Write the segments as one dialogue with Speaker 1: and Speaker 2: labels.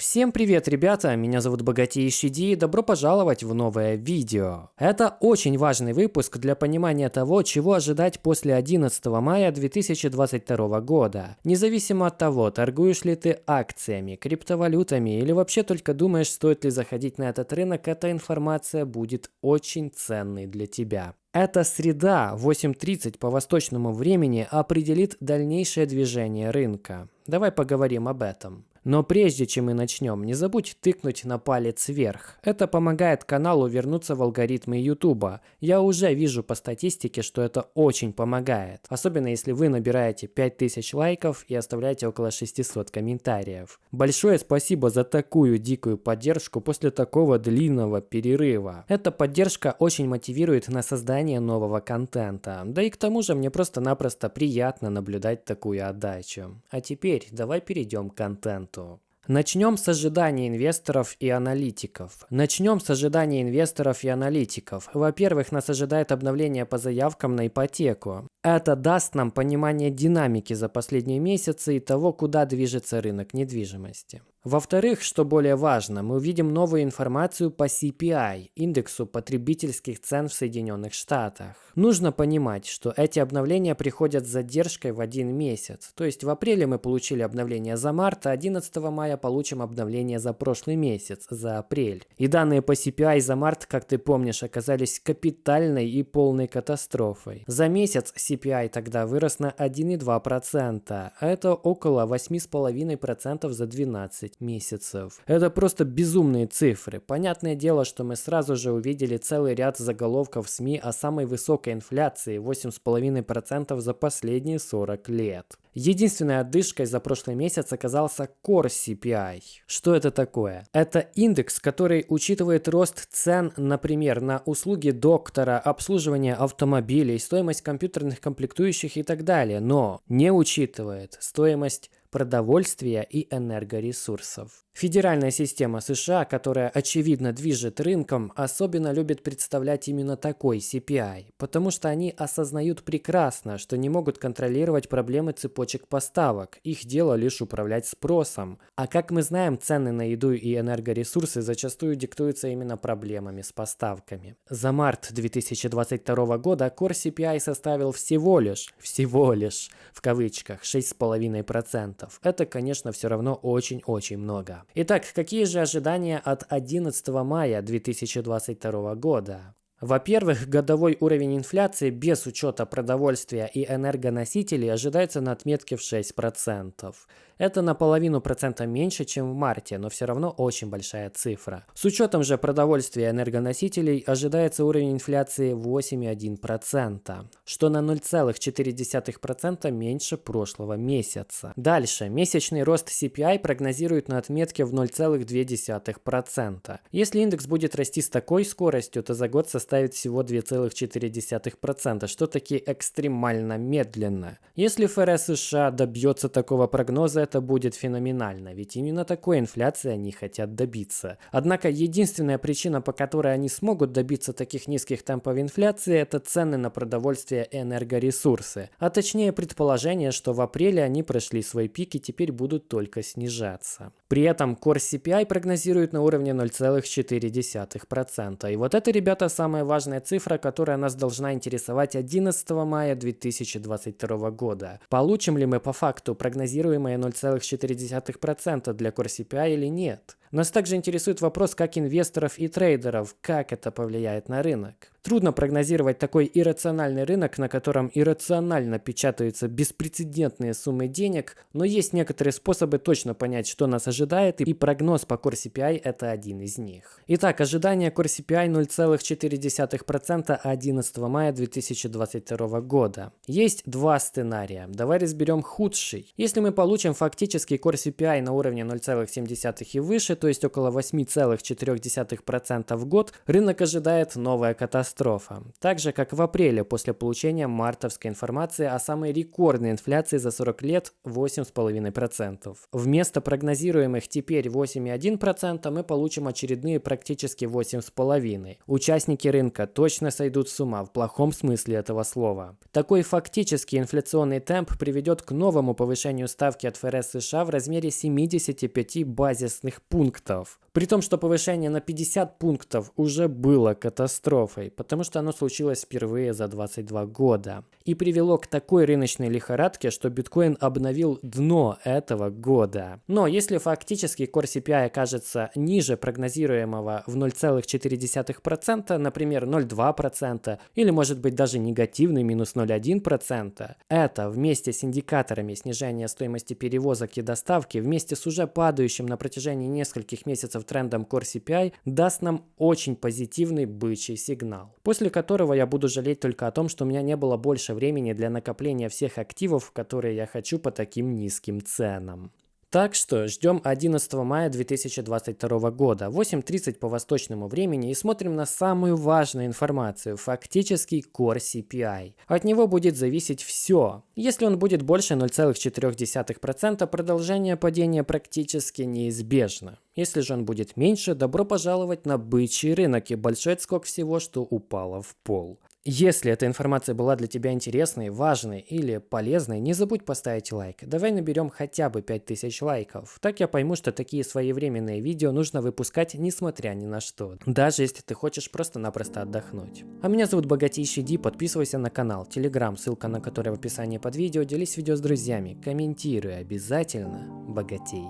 Speaker 1: Всем привет, ребята! Меня зовут Богатейший Ди и добро пожаловать в новое видео. Это очень важный выпуск для понимания того, чего ожидать после 11 мая 2022 года. Независимо от того, торгуешь ли ты акциями, криптовалютами или вообще только думаешь, стоит ли заходить на этот рынок, эта информация будет очень ценной для тебя. Эта среда 8.30 по восточному времени определит дальнейшее движение рынка. Давай поговорим об этом. Но прежде чем мы начнем, не забудь тыкнуть на палец вверх. Это помогает каналу вернуться в алгоритмы YouTube. Я уже вижу по статистике, что это очень помогает. Особенно если вы набираете 5000 лайков и оставляете около 600 комментариев. Большое спасибо за такую дикую поддержку после такого длинного перерыва. Эта поддержка очень мотивирует на создание нового контента. Да и к тому же мне просто-напросто приятно наблюдать такую отдачу. А теперь давай перейдем к контенту контенту. Начнем с ожиданий инвесторов и аналитиков. Начнем с ожиданий инвесторов и аналитиков. Во-первых, нас ожидает обновление по заявкам на ипотеку. Это даст нам понимание динамики за последние месяцы и того, куда движется рынок недвижимости. Во-вторых, что более важно, мы увидим новую информацию по CPI, индексу потребительских цен в Соединенных Штатах. Нужно понимать, что эти обновления приходят с задержкой в один месяц. То есть в апреле мы получили обновление за март, а 11 мая получим обновление за прошлый месяц, за апрель. И данные по CPI за март, как ты помнишь, оказались капитальной и полной катастрофой. За месяц CPI тогда вырос на 1,2%, а это около 8,5% за 12 12 месяцев. Это просто безумные цифры. Понятное дело, что мы сразу же увидели целый ряд заголовков в СМИ о самой высокой инфляции 8,5% за последние 40 лет. Единственной отдышкой за прошлый месяц оказался Core CPI. Что это такое? Это индекс, который учитывает рост цен, например, на услуги доктора, обслуживание автомобилей, стоимость компьютерных комплектующих и так далее, но не учитывает стоимость продовольствия и энергоресурсов. Федеральная система США, которая очевидно движет рынком, особенно любит представлять именно такой CPI, потому что они осознают прекрасно, что не могут контролировать проблемы цепочек поставок, их дело лишь управлять спросом. А как мы знаем, цены на еду и энергоресурсы зачастую диктуются именно проблемами с поставками. За март 2022 года Core CPI составил всего лишь, всего лишь, в кавычках, 6,5%. Это, конечно, все равно очень-очень много. Итак, какие же ожидания от 11 мая 2022 года? Во-первых, годовой уровень инфляции без учета продовольствия и энергоносителей ожидается на отметке в 6%. Это на половину процента меньше, чем в марте, но все равно очень большая цифра. С учетом же продовольствия и энергоносителей ожидается уровень инфляции 8,1%, что на 0,4% меньше прошлого месяца. Дальше, месячный рост CPI прогнозируют на отметке в 0,2%. Если индекс будет расти с такой скоростью, то за год составит всего 2,4%, что таки экстремально медленно. Если ФРС США добьется такого прогноза, это будет феноменально, ведь именно такой инфляции они хотят добиться. Однако единственная причина, по которой они смогут добиться таких низких темпов инфляции, это цены на продовольствие и энергоресурсы. А точнее предположение, что в апреле они прошли свой пик и теперь будут только снижаться. При этом Core CPI прогнозируют на уровне 0,4%. И вот это, ребята, самая важная цифра, которая нас должна интересовать 11 мая 2022 года. Получим ли мы по факту прогнозируемое 0,4%? 0,4% для Core CPI или нет. Нас также интересует вопрос как инвесторов и трейдеров, как это повлияет на рынок. Трудно прогнозировать такой иррациональный рынок, на котором иррационально печатаются беспрецедентные суммы денег, но есть некоторые способы точно понять, что нас ожидает, и прогноз по Core CPI это один из них. Итак, ожидание Core CPI 0,4% 11 мая 2022 года. Есть два сценария. Давай разберем худший. Если мы получим фактический Core CPI на уровне 0,7 и выше, то есть около 8,4% в год, рынок ожидает новая катастрофа катастрофа. Так же, как в апреле после получения мартовской информации о самой рекордной инфляции за 40 лет 8,5%. Вместо прогнозируемых теперь 8,1% мы получим очередные практически 8,5%. Участники рынка точно сойдут с ума в плохом смысле этого слова. Такой фактический инфляционный темп приведет к новому повышению ставки от ФРС США в размере 75 базисных пунктов. При том, что повышение на 50 пунктов уже было катастрофой, потому что оно случилось впервые за 22 года. И привело к такой рыночной лихорадке, что биткоин обновил дно этого года. Но если фактически Core CPI окажется ниже прогнозируемого в 0,4%, например 0,2%, или может быть даже негативный минус 0,1%, это вместе с индикаторами снижения стоимости перевозок и доставки, вместе с уже падающим на протяжении нескольких месяцев трендом Core CPI даст нам очень позитивный бычий сигнал, после которого я буду жалеть только о том, что у меня не было больше времени для накопления всех активов, которые я хочу по таким низким ценам. Так что ждем 11 мая 2022 года, 8.30 по восточному времени и смотрим на самую важную информацию, фактический Core CPI. От него будет зависеть все. Если он будет больше 0,4%, продолжение падения практически неизбежно. Если же он будет меньше, добро пожаловать на бычий рынок и большой отскок всего, что упало в пол. Если эта информация была для тебя интересной, важной или полезной, не забудь поставить лайк. Давай наберем хотя бы 5000 лайков. Так я пойму, что такие своевременные видео нужно выпускать несмотря ни на что. Даже если ты хочешь просто-напросто отдохнуть. А меня зовут Богатейший Ди, подписывайся на канал, телеграм, ссылка на который в описании под видео, делись видео с друзьями, комментируй обязательно, богатей.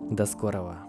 Speaker 1: До скорого.